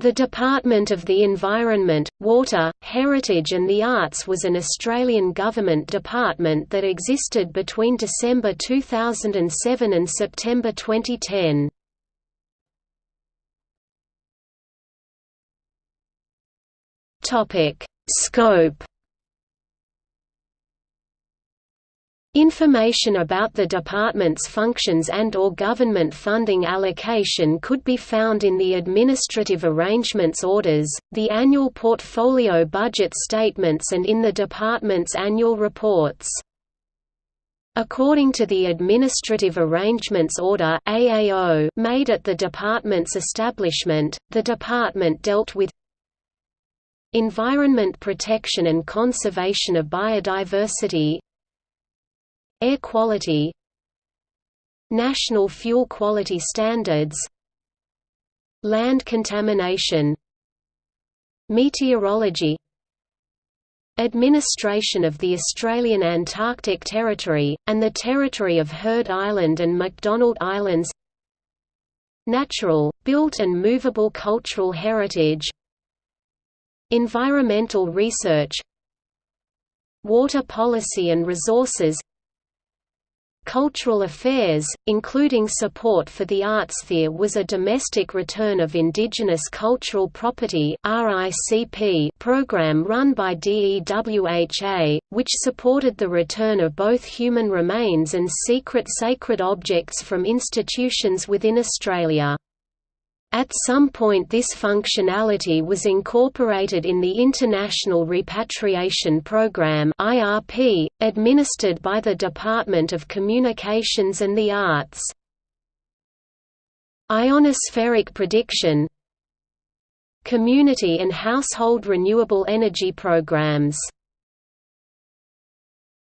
The Department of the Environment, Water, Heritage and the Arts was an Australian government department that existed between December 2007 and September 2010. Scope Information about the department's functions and or government funding allocation could be found in the Administrative Arrangements Orders, the annual portfolio budget statements and in the department's annual reports. According to the Administrative Arrangements Order AAO made at the department's establishment, the department dealt with environment protection and conservation of biodiversity Air quality National fuel quality standards Land contamination Meteorology Administration of the Australian Antarctic Territory, and the territory of Heard Island and McDonald Islands Natural, built and movable cultural heritage Environmental research Water policy and resources Cultural affairs, including support for the arts there was a domestic return of indigenous cultural property program run by DEWHA, which supported the return of both human remains and secret sacred objects from institutions within Australia. At some point this functionality was incorporated in the International Repatriation Programme IRP, administered by the Department of Communications and the Arts. Ionospheric prediction Community and household renewable energy programs